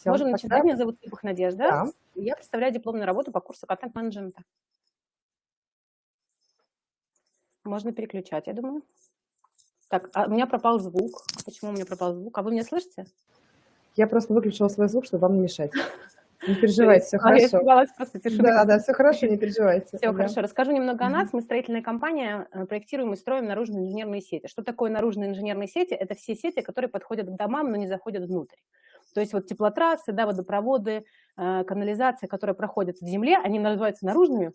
Всё, Можем начинать. тогда Меня зовут Липах Надежда. Да. Я представляю дипломную работу по курсу контент-менеджмента. Можно переключать, я думаю. Так, а у меня пропал звук. Почему у меня пропал звук? А вы меня слышите? Я просто выключила свой звук, чтобы вам не мешать. Не переживайте, всё А, я хорошо. испугалась просто тишины. Да, да, всё хорошо, не переживайте. Все Да. хорошо. Расскажу немного о нас. Мы строительная компания, э, проектируем и строим наружные инженерные сети. Что такое наружные инженерные сети? Это все сети, которые подходят к домам, но не заходят внутрь. То есть вот теплотрассы, да, водопроводы, э, канализация, которые проходят в земле, они называются наружными,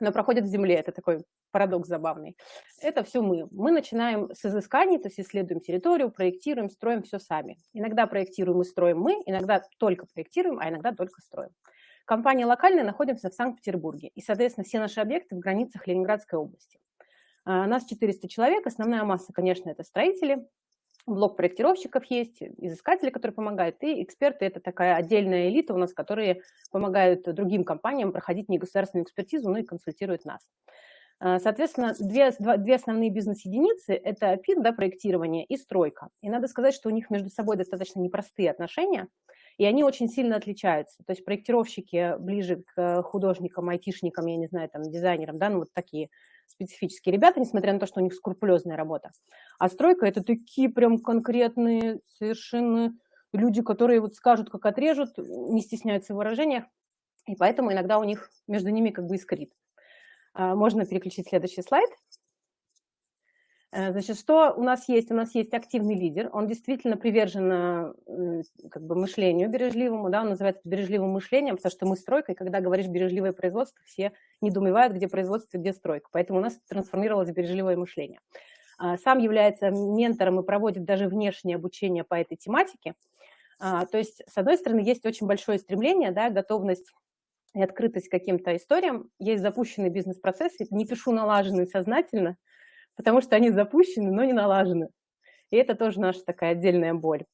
но проходят в земле. Это такой парадокс забавный. Это все мы. Мы начинаем с изысканий, то есть исследуем территорию, проектируем, строим все сами. Иногда проектируем и строим мы, иногда только проектируем, а иногда только строим. Компания локальная, находимся в Санкт-Петербурге. И, соответственно, все наши объекты в границах Ленинградской области. А, Нас 400 человек, основная масса, конечно, это строители, блок проектировщиков есть, изыскатели, которые помогают, и эксперты – это такая отдельная элита у нас, которые помогают другим компаниям проходить негосударственную экспертизу, ну и консультируют нас. А, Соответственно, две, две основные бизнес-единицы – это ПИД, да, проектирование, и стройка. И надо сказать, что у них между собой достаточно непростые отношения, и они очень сильно отличаются. То есть проектировщики ближе к художникам, айтишникам, я не знаю, там, дизайнерам, да, ну вот такие специфические ребята, несмотря на то, что у них скрупулезная работа. А стройка – это такие прям конкретные совершенно люди, которые вот скажут, как отрежут, не стесняются в выражениях, и поэтому иногда у них между ними как бы искрит. А, Можно переключить следующий слайд. Э, Значит, что у нас есть? У нас есть активный лидер, он действительно привержен э, как бы мышлению бережливому, да, он называется бережливым мышлением, потому что мы стройка, и когда говоришь бережливое производство, все недоумевают, где производство, где стройка. Поэтому у нас трансформировалось бережливое мышление. А, Сам является ментором и проводит даже внешнее обучение по этой тематике. А, То есть, с одной стороны, есть очень большое стремление, да, готовность и открытость к каким-то историям. Есть запущенные бизнес-процессы, не пишу налаженные сознательно, потому что они запущены, но не налажены. И это тоже наша такая отдельная боль.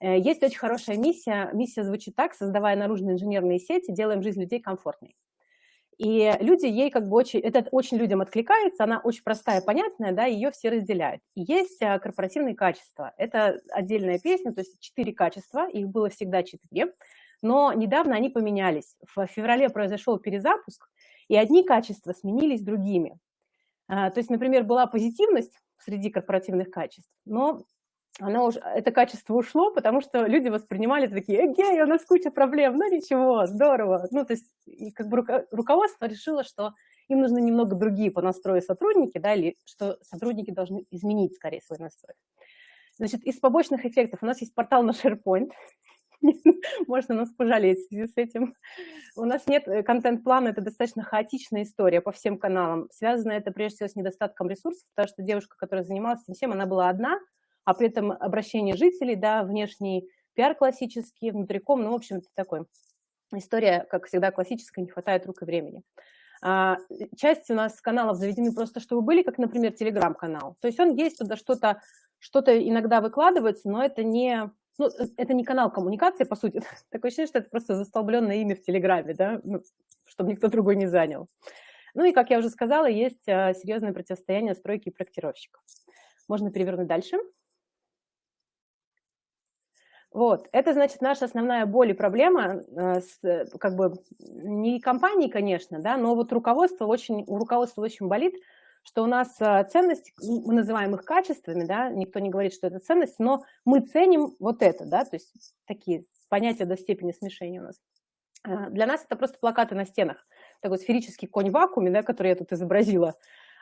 Э, Есть очень хорошая миссия. Миссия звучит так, создавая наружные инженерные сети, делаем жизнь людей комфортной. И люди ей как бы очень, это очень людям откликается, она очень простая, понятная, да, ее все разделяют. И есть а, корпоративные качества. Это отдельная песня, то есть четыре качества, их было всегда четыре, но недавно они поменялись. В феврале произошел перезапуск, и одни качества сменились другими. А, То есть, например, была позитивность среди корпоративных качеств, но оно уже, это качество ушло, потому что люди воспринимали такие, эгей, у нас куча проблем, ну ничего, здорово. Ну, то есть, и как бы руко- руководство решило, что им нужны немного другие по настрою сотрудники, да, или что сотрудники должны изменить скорее свой настрой. Значит, из побочных эффектов у нас есть портал на SharePoint, можно нас пожалеть в связи с этим. У нас нет э, контент-плана, это достаточно хаотичная история по всем каналам. Связано это прежде всего с недостатком ресурсов, потому что девушка, которая занималась всем, она была одна, а при этом обращение жителей, да, внешний пиар классический, внутриком, ну, в общем, это такой история, как всегда, классическая, не хватает рук и времени. А, часть у нас каналов заведены просто, чтобы были, как, например, телеграм-канал. То есть он есть, туда что-то что иногда выкладывается, но это не, ну, э, это не канал коммуникации, по сути. Такое ощущение, что это просто застолбленное имя в Телеграме, да, ну, чтобы никто другой не занял. Ну и, как я уже сказала, есть а, серьезное противостояние стройки и проектировщиков. Можно перевернуть дальше. Вот, это, значит, наша основная боль и проблема, э, с, э, как бы, не компании, конечно, да, но вот руководство очень, у руководства очень болит, что у нас э, ценность, мы называем их качествами, да, никто не говорит, что это ценность, но мы ценим вот это, да, то есть такие понятия до степени смешения у нас. Э, Для нас это просто плакаты на стенах, такой сферический конь в вакууме, да, который я тут изобразила.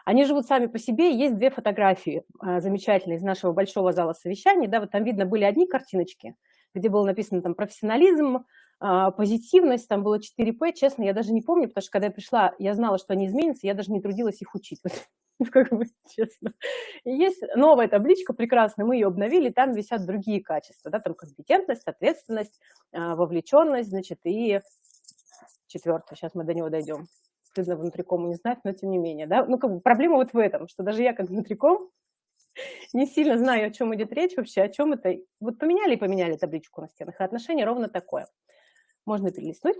Они живут сами по себе, есть две фотографии э, замечательные из нашего большого зала совещаний, да, вот там видно были одни картиночки, где было написано там профессионализм, позитивность, там было 4П, честно, я даже не помню, потому что когда я пришла, я знала, что они изменятся, я даже не трудилась их учить, вот, как бы честно. Есть новая табличка прекрасная, мы ее обновили, там висят другие качества, да, там компетентность, ответственность, э, вовлеченность, значит, и четвертое, сейчас мы до него дойдем стыдно внутрикому не знать, но тем не менее, да, ну, как бы проблема вот в этом, что даже я как внутриком не сильно знаю, о чем идет речь вообще, о чем это. Вот поменяли и поменяли табличку на стенах, и отношение ровно такое. Можно перелистнуть.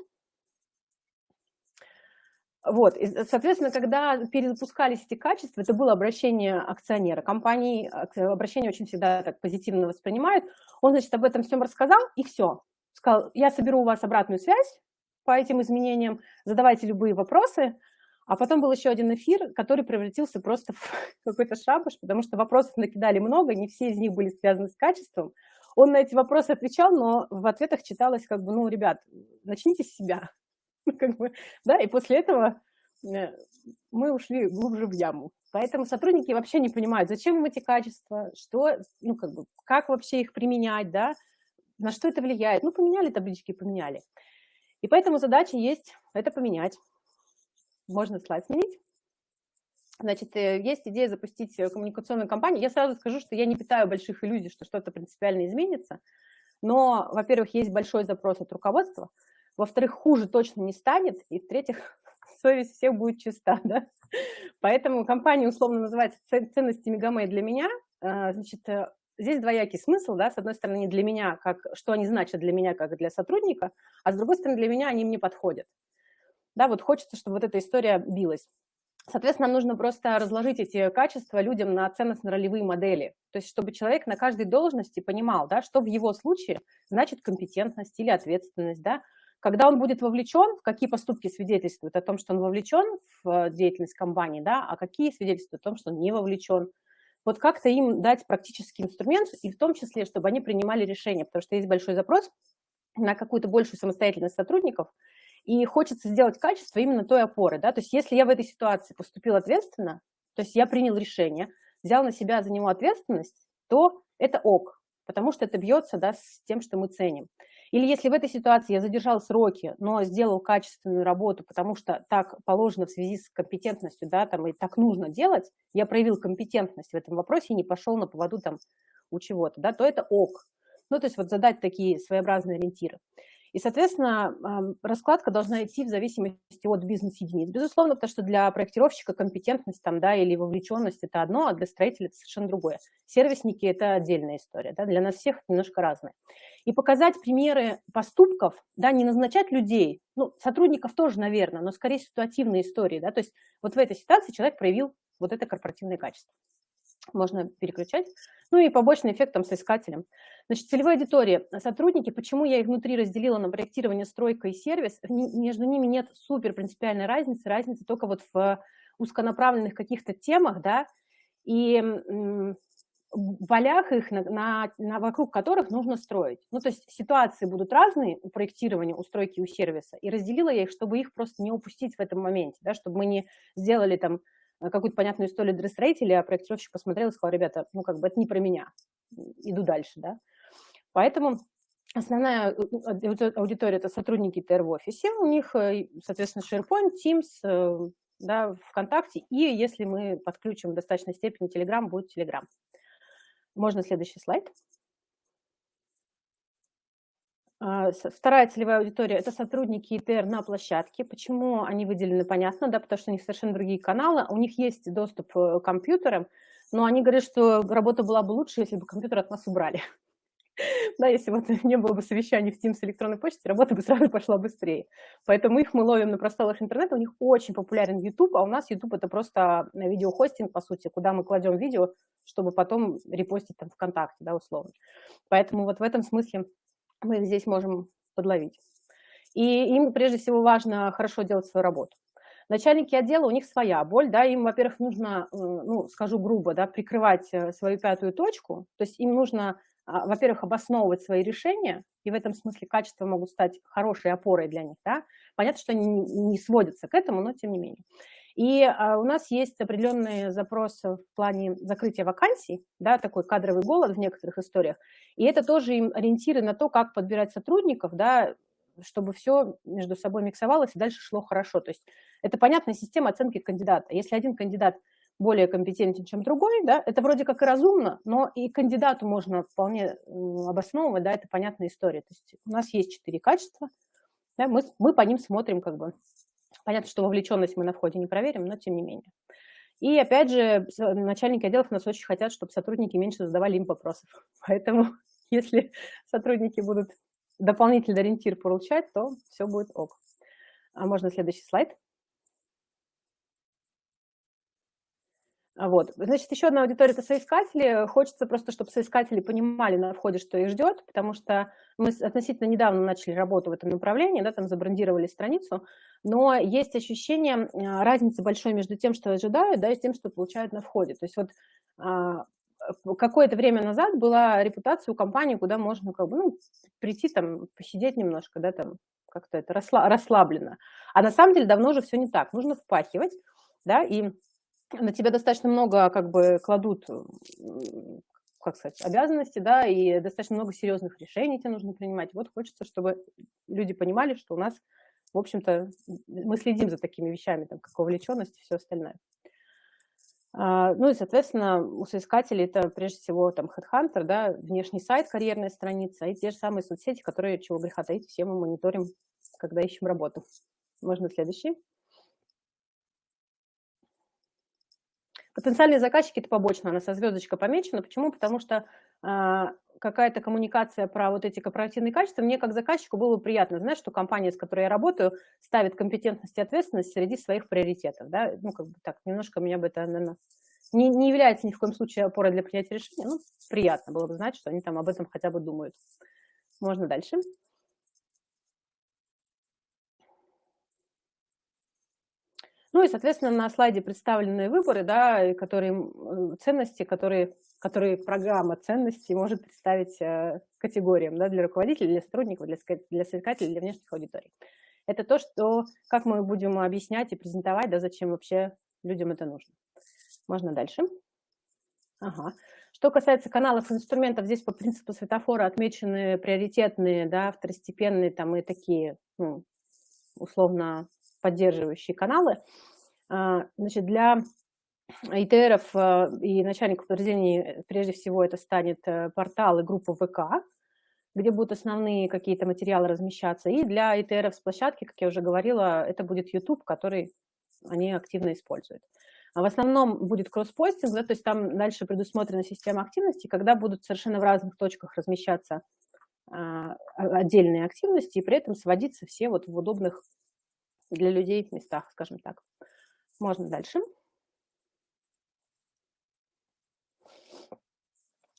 Вот, и, соответственно, когда перезапускались эти качества, это было обращение акционера компании, обращение очень всегда так позитивно воспринимают, он, значит, об этом всем рассказал, и все. сказал, я соберу у вас обратную связь по этим изменениям, задавайте любые вопросы, а потом был еще один эфир, который превратился просто в какой-то шабаш, потому что вопросов накидали много, не все из них были связаны с качеством. Он на эти вопросы отвечал, но в ответах читалось как бы, ну, ребят, начните с себя. Как бы, да, и после этого э, мы ушли глубже в яму. Поэтому сотрудники вообще не понимают, зачем им эти качества, что, ну, как бы, как вообще их применять, да, на что это влияет. Ну, поменяли таблички, поменяли. И поэтому задача есть это поменять. Можно слайд сменить. Значит, э, есть идея запустить э, коммуникационную кампанию. Я сразу скажу, что я не питаю больших иллюзий, что что-то принципиально изменится. Но, во-первых, есть большой запрос от руководства. Во-вторых, хуже точно не станет. И, в-третьих, совесть всех будет чиста. Да? Поэтому компания условно называется «Ценности Мегамей для меня». А, значит, э, здесь двоякий смысл, да, с одной стороны, для меня, как, что они значат для меня, как для сотрудника, а с другой стороны, для меня они мне подходят. Да, вот хочется, чтобы вот эта история билась. Соответственно, нам нужно просто разложить эти качества людям на ценностно-ролевые модели. То есть, чтобы человек на каждой должности понимал, да, что в его случае значит компетентность или ответственность. Да. Когда он будет вовлечен, какие поступки свидетельствуют о том, что он вовлечен в деятельность компании, да, а какие свидетельствуют о том, что он не вовлечен. Вот как-то им дать практический инструмент, и в том числе, чтобы они принимали решения, потому что есть большой запрос на какую-то большую самостоятельность сотрудников – и хочется сделать качество именно той опоры, да, то есть если я в этой ситуации поступил ответственно, то есть я принял решение, взял на себя за него ответственность, то это ок, потому что это бьется, да, с тем, что мы ценим. Или если в этой ситуации я задержал сроки, но сделал качественную работу, потому что так положено в связи с компетентностью, да, там, и так нужно делать, я проявил компетентность в этом вопросе и не пошел на поводу там у чего-то, да, то это ок. Ну, то есть вот задать такие своеобразные ориентиры. И, соответственно, раскладка должна идти в зависимости от бизнес-единиц. Безусловно, потому что для проектировщика компетентность там, да, или вовлеченность – это одно, а для строителя – это совершенно другое. Сервисники – это отдельная история. Да, для нас всех немножко разное. И показать примеры поступков, да, не назначать людей, ну, сотрудников тоже, наверное, но скорее ситуативные истории. Да, то есть вот в этой ситуации человек проявил вот это корпоративное качество можно переключать. Ну и побочный эффект там с искателем. Значит, целевая аудитория. Сотрудники, почему я их внутри разделила на проектирование, стройка и сервис, между ними нет супер принципиальной разницы, разница только вот в узконаправленных каких-то темах, да, и полях их, на, на, на, вокруг которых нужно строить. Ну, то есть ситуации будут разные у проектирования, у стройки, у сервиса, и разделила я их, чтобы их просто не упустить в этом моменте, да, чтобы мы не сделали там Э, какую-то понятную историю дресс-рейтили, а проектировщик посмотрел и сказал, ребята, ну как бы это не про меня, иду дальше, да. Поэтому основная э, аудитория – это сотрудники ТР в офисе, у них, э, соответственно, SharePoint, Teams, да, ВКонтакте, и если мы подключим в достаточной степени Telegram, будет Telegram. Можно следующий слайд. А, вторая целевая аудитория – это сотрудники ИТР на площадке. Почему они выделены, понятно, да, потому что у них совершенно другие каналы, у них есть доступ э, к компьютерам, но они говорят, что работа была бы лучше, если бы компьютер от нас убрали. Да, если бы не было бы совещаний в Teams электронной почте, работа бы сразу пошла быстрее. Поэтому их мы ловим на просторах интернета, у них очень популярен YouTube, а у нас YouTube – это просто видеохостинг, по сути, куда мы кладем видео, чтобы потом репостить там ВКонтакте, да, условно. Поэтому вот в этом смысле мы здесь можем подловить. И им прежде всего важно хорошо делать свою работу. Начальники отдела, у них своя боль, да, им, во-первых, нужно, э, ну, скажу грубо, да, прикрывать э, свою пятую точку, то есть им нужно, а, во-первых, обосновывать свои решения, и в этом смысле качества могут стать хорошей опорой для них, да. Понятно, что они не сводятся к этому, но тем не менее. И а, у нас есть определенные запросы в плане закрытия вакансий, да, такой кадровый голод в некоторых историях. И это тоже им ориентиры на то, как подбирать сотрудников, да, чтобы все между собой миксовалось и дальше шло хорошо. То есть это понятная система оценки кандидата. Если один кандидат более компетентен, чем другой, да, это вроде как и разумно, но и кандидату можно вполне обосновывать, да, это понятная история. То есть у нас есть четыре качества, да, мы, мы по ним смотрим как бы Понятно, что вовлеченность мы на входе не проверим, но тем не менее. И опять же, начальники отделов нас очень хотят, чтобы сотрудники меньше задавали им вопросов. Поэтому если сотрудники будут дополнительный ориентир получать, то все будет ок. А можно следующий слайд? Вот. Значит, еще одна аудитория – это соискатели. Хочется просто, чтобы соискатели понимали на входе, что их ждет, потому что мы относительно недавно начали работу в этом направлении, да, там забрендировали страницу, но есть ощущение а, разницы большой между тем, что ожидают, да, и тем, что получают на входе. То есть вот а, какое-то время назад была репутация у компании, куда можно как бы, ну, прийти там, посидеть немножко, да, там, как-то это расслабленно. А на самом деле давно уже все не так. Нужно впахивать, да, и на тебя достаточно много как бы кладут, как сказать, обязанности, да, и достаточно много серьезных решений тебе нужно принимать. Вот хочется, чтобы люди понимали, что у нас, в общем-то, мы следим за такими вещами, там, как вовлеченность и все остальное. А, ну и, соответственно, у соискателей это прежде всего там HeadHunter, да, внешний сайт, карьерная страница и те же самые соцсети, которые, чего греха таить, все мы мониторим, когда ищем работу. Можно следующий. Потенциальные заказчики – это побочно, она со звездочкой помечена. Почему? Потому что э, какая-то коммуникация про вот эти корпоративные качества, мне как заказчику было приятно знать, что компания, с которой я работаю, ставит компетентность и ответственность среди своих приоритетов. Да? Ну, как бы так, немножко меня бы это, наверное, не, не является ни в коем случае опорой для принятия решения, ну, приятно было бы знать, что они там об этом хотя бы думают. Можно дальше. Ну и, соответственно, на слайде представлены выборы, да, которые, ценности, которые, которые программа ценностей может представить э, категориям да, для руководителей, для сотрудников, для, для соискателей, для внешних аудиторий. Это то, что, как мы будем объяснять и презентовать, да, зачем вообще людям это нужно. Можно дальше. Ага. Что касается каналов инструментов, здесь по принципу светофора отмечены приоритетные, да, второстепенные там и такие, ну, условно поддерживающие каналы. А, значит, для ИТРов а, и начальников подразделений, э, прежде всего, это станет э, портал и группа ВК, где будут основные какие-то материалы размещаться. И для ИТРов с площадки, как я уже говорила, это будет YouTube, который они активно используют. А в основном будет кросспостинг, да, то есть там дальше предусмотрена система активности, когда будут совершенно в разных точках размещаться отдельные активности и при этом сводиться все вот в удобных для людей в местах, скажем так. Можно дальше.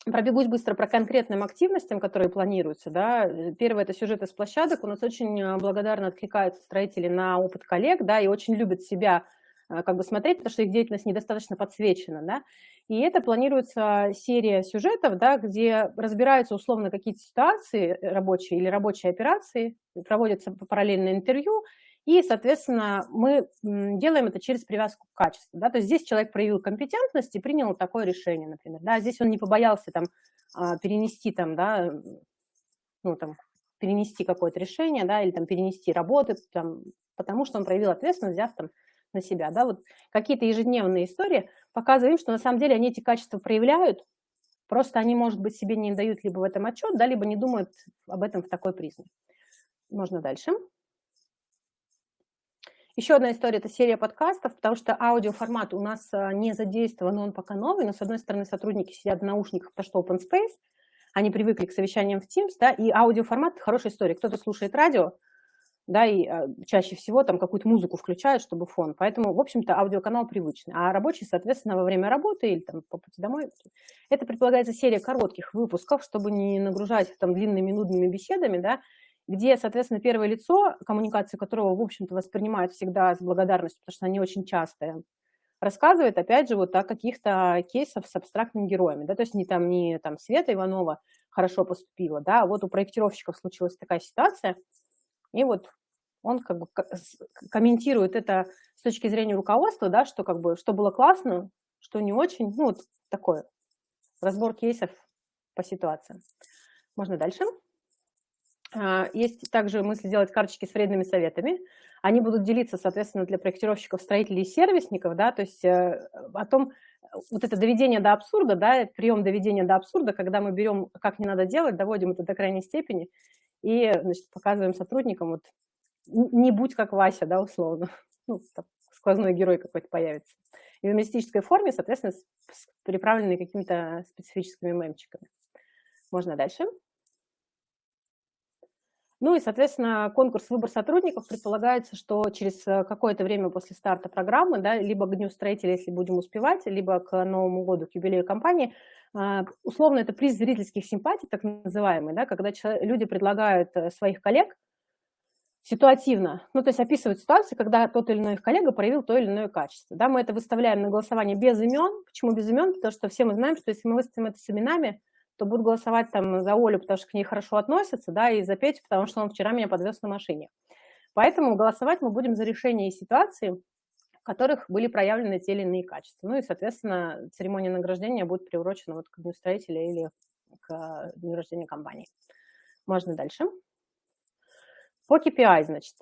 Пробегусь быстро про конкретным активностям, которые планируются. Да. Первое – это сюжеты с площадок. У нас очень э, благодарно откликаются строители на опыт коллег да, и очень любят себя э, как бы смотреть, потому что их деятельность недостаточно подсвечена. Да. И это планируется серия сюжетов, да, где разбираются условно какие-то ситуации рабочие или рабочие операции, проводятся параллельное интервью, и, соответственно, мы делаем это через привязку к качеству. Да? То есть здесь человек проявил компетентность и принял такое решение, например. Да? Здесь он не побоялся там, а, перенести, там, да, ну, там, перенести какое-то решение да, или там, перенести работы, там, потому что он проявил ответственность, взяв там, на себя. Да? Вот какие-то ежедневные истории показываем, что на самом деле они эти качества проявляют, просто они, может быть, себе не дают либо в этом отчет, да, либо не думают об этом в такой призме. Можно дальше. Еще одна история – это серия подкастов, потому что аудиоформат у нас а, не задействован, он пока новый, но, с одной стороны, сотрудники сидят в наушниках, потому что open space, они привыкли к совещаниям в Teams, да, и аудиоформат – хорошая история. Кто-то слушает радио, да, и а, чаще всего там какую-то музыку включают, чтобы фон. Поэтому, в общем-то, аудиоканал привычный. А рабочий, соответственно, во время работы или там по пути домой. Это предполагается серия коротких выпусков, чтобы не нагружать там длинными нудными беседами, да, где, соответственно, первое лицо, коммуникации которого, в общем-то, воспринимают всегда с благодарностью, потому что они очень частые, рассказывает, опять же, вот о каких-то кейсах с абстрактными героями, да, то есть не там, не там Света Иванова хорошо поступила, да, а вот у проектировщиков случилась такая ситуация, и вот он как бы комментирует это с точки зрения руководства, да, что как бы, что было классно, что не очень, ну, вот такое, разбор кейсов по ситуации. Можно дальше. А, есть также мысль сделать карточки с вредными советами. Они будут делиться, соответственно, для проектировщиков, строителей и сервисников, да, то есть э, о том, вот это доведение до абсурда, да, прием доведения до абсурда, когда мы берем, как не надо делать, доводим это до крайней степени и, значит, показываем сотрудникам, вот, не будь как Вася, да, условно, ну, сквозной герой какой-то появится. И в юмористической форме, соответственно, приправленный какими-то специфическими мемчиками. Можно дальше. Ну и, соответственно, конкурс «Выбор сотрудников» предполагается, что через э, какое-то время после старта программы, да, либо к Дню строителя, если будем успевать, либо к Новому году, к юбилею компании, а, условно это приз зрительских симпатий, так называемый, да, когда люди предлагают э, своих коллег ситуативно, ну, то есть описывают ситуацию, когда тот или иной их коллега проявил то или иное качество. Да, мы это выставляем на голосование без имен. Почему без имен? Потому что все мы знаем, что если мы выставим это с именами, то будут голосовать там за Олю, потому что к ней хорошо относятся, да, и за Петю, потому что он вчера меня подвез на машине. Поэтому голосовать мы будем за решение ситуации, в которых были проявлены те или иные качества. Ну и, соответственно, церемония награждения будет приурочена вот к дню строителя или к дню рождения компании. Можно дальше. По KPI, значит.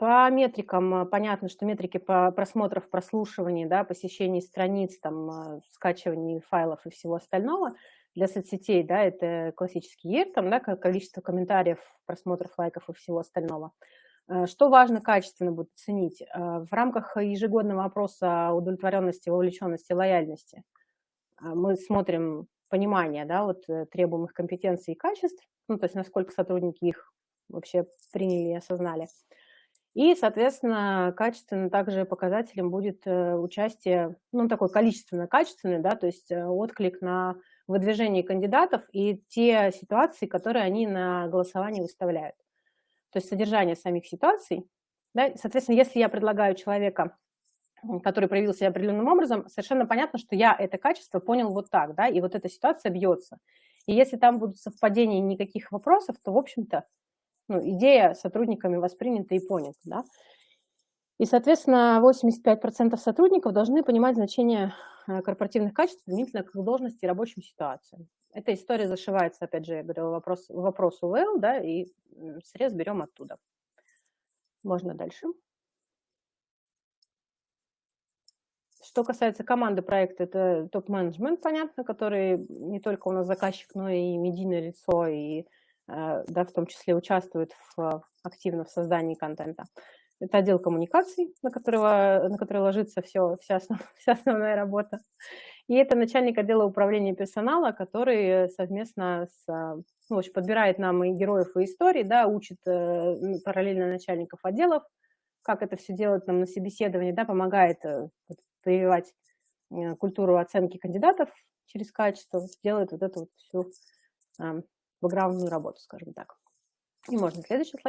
По метрикам понятно, что метрики по просмотров, прослушиваний, да, посещений страниц, там, а, скачиваний файлов и всего остального для соцсетей, да, это классический ER, там, да, количество комментариев, просмотров, лайков и всего остального. А, что важно качественно будет оценить? В рамках ежегодного опроса удовлетворенности, вовлеченности, лояльности мы смотрим понимание да, вот, э, требуемых компетенций и качеств, ну, то есть насколько сотрудники их вообще приняли и осознали. И, соответственно, качественно также показателем будет э, участие, ну, такой количественно-качественный, да, то есть э, отклик на выдвижение кандидатов и те ситуации, которые они на голосование выставляют. То есть содержание самих ситуаций. Да, соответственно, если я предлагаю человека, который проявил себя определенным образом, совершенно понятно, что я это качество понял вот так, да, и вот эта ситуация бьется. И если там будут совпадения никаких вопросов, то, в общем-то, ну, идея сотрудниками воспринята и понята. Да? И, соответственно, 85% сотрудников должны понимать значение э, корпоративных качеств применительно к должности и рабочим ситуациям. Эта история зашивается, опять же, я говорила, вопрос, вопрос УВЛ, да, и срез берем оттуда. Можно дальше. Что касается команды проекта, это топ-менеджмент, понятно, который не только у нас заказчик, но и медийное лицо, и да, в том числе участвует в, активно в создании контента. Это отдел коммуникаций, на, которого, на который ложится все, вся, основ, вся основная работа. И это начальник отдела управления персонала, который совместно с, ну, в общем, подбирает нам и героев, и истории, да, учит э, параллельно начальников отделов, как это все делать нам на собеседовании, да, помогает э, прививать культуру оценки кандидатов через качество, делает вот эту вот всю бэкграундную работу, скажем так. И можно следующий слайд.